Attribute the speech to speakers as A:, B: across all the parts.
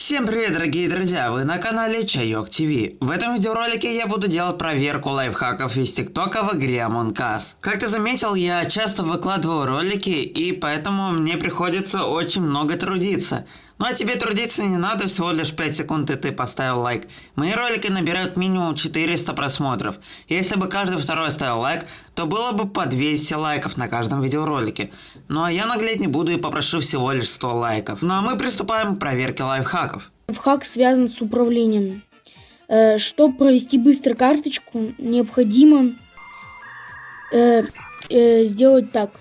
A: Всем привет, дорогие друзья! Вы на канале Чайок ТВ. В этом видеоролике я буду делать проверку лайфхаков из ТикТока в игре Among Us. Как ты заметил, я часто выкладываю ролики, и поэтому мне приходится очень много трудиться. Ну а тебе трудиться не надо, всего лишь 5 секунд и ты поставил лайк. Мои ролики набирают минимум 400 просмотров. Если бы каждый второй ставил лайк, то было бы по 200 лайков на каждом видеоролике. Ну а я наглеть не буду и попрошу всего лишь 100 лайков. Ну а мы приступаем к проверке лайфхаков.
B: Лайфхак связан с управлением. Э, чтобы провести быстро карточку, необходимо э, э, сделать так.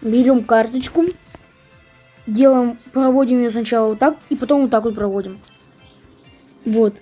B: Берем карточку делаем, проводим ее сначала вот так, и потом вот так вот проводим. Вот.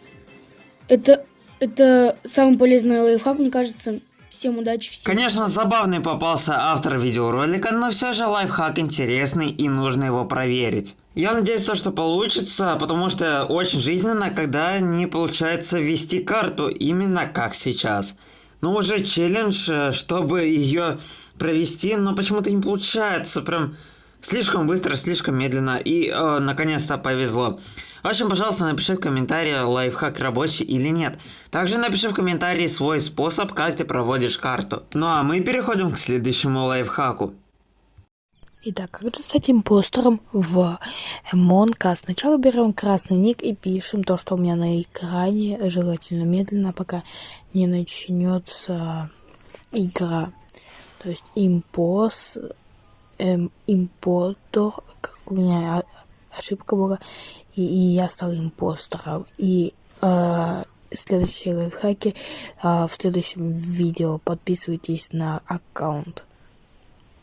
B: Это, это самый полезный лайфхак, мне кажется. Всем удачи. Всем.
A: Конечно, забавный попался автор видеоролика, но все же лайфхак интересный и нужно его проверить. Я надеюсь, то, что получится, потому что очень жизненно, когда не получается ввести карту именно как сейчас. Ну уже челлендж, э, чтобы ее провести, но почему-то не получается. Прям Слишком быстро, слишком медленно и э, наконец-то повезло. В общем, пожалуйста, напиши в комментарии, лайфхак рабочий или нет. Также напиши в комментарии свой способ, как ты проводишь карту. Ну а мы переходим к следующему лайфхаку.
C: Итак, как же стать импостером в Among Сначала берем красный ник и пишем то, что у меня на экране, желательно медленно, пока не начнется игра. То есть импос эм, импостор, как у меня ошибка была, и, и я стал импостером. И э, следующие лайфхаки э, в следующем видео. Подписывайтесь на аккаунт.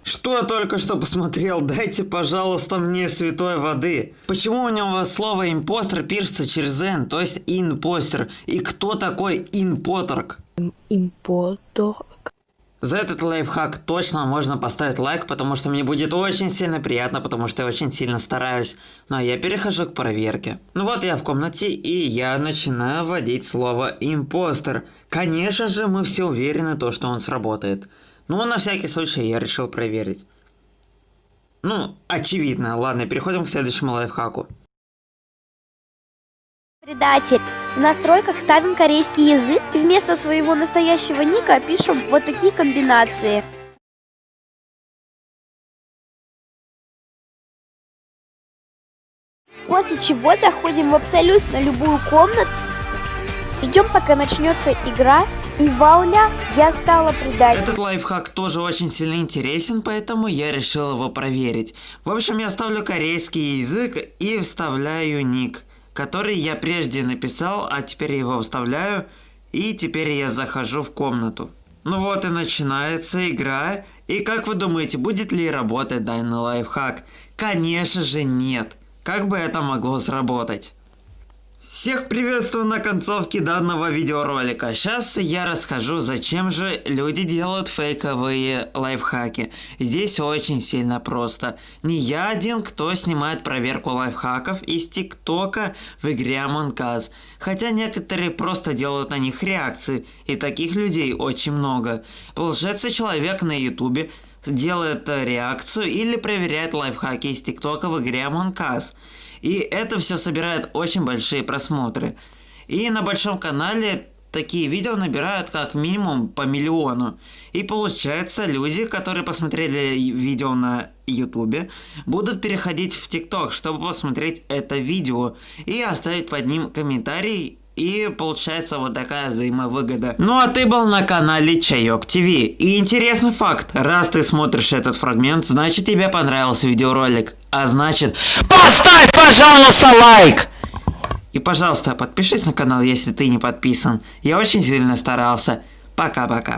A: Что я только что посмотрел? Дайте, пожалуйста, мне святой воды. Почему у него слово импостер пишется через N, то есть импостер? И кто такой импоторг?
C: Импотор
A: за этот лайфхак точно можно поставить лайк, потому что мне будет очень сильно приятно, потому что я очень сильно стараюсь. Ну а я перехожу к проверке. Ну вот я в комнате, и я начинаю вводить слово «импостер». Конечно же, мы все уверены, то, что он сработает. Но на всякий случай я решил проверить. Ну, очевидно. Ладно, переходим к следующему лайфхаку.
D: Предатель. В настройках ставим корейский язык и вместо своего настоящего ника пишем вот такие комбинации. После чего заходим в абсолютно любую комнату, ждем пока начнется игра и вауля, я стала предателем.
A: Этот лайфхак тоже очень сильно интересен, поэтому я решил его проверить. В общем, я ставлю корейский язык и вставляю ник который я прежде написал, а теперь его вставляю, и теперь я захожу в комнату. Ну вот и начинается игра, и как вы думаете, будет ли работать данный лайфхак? Конечно же нет. Как бы это могло сработать? Всех приветствую на концовке данного видеоролика. Сейчас я расскажу, зачем же люди делают фейковые лайфхаки. Здесь очень сильно просто. Не я один, кто снимает проверку лайфхаков из ТикТока в игре Among Us. Хотя некоторые просто делают на них реакции, и таких людей очень много. Получается, человек на ютубе делает реакцию или проверяет лайфхаки из ТикТока в игре Among Us. И это все собирает очень большие просмотры. И на большом канале такие видео набирают как минимум по миллиону. И получается, люди, которые посмотрели видео на ютубе, будут переходить в тикток, чтобы посмотреть это видео и оставить под ним комментарий и получается вот такая взаимовыгода. Ну а ты был на канале Чайок ТВ. И интересный факт, раз ты смотришь этот фрагмент, значит тебе понравился видеоролик. А значит, поставь, пожалуйста, лайк! И, пожалуйста, подпишись на канал, если ты не подписан. Я очень сильно старался. Пока-пока.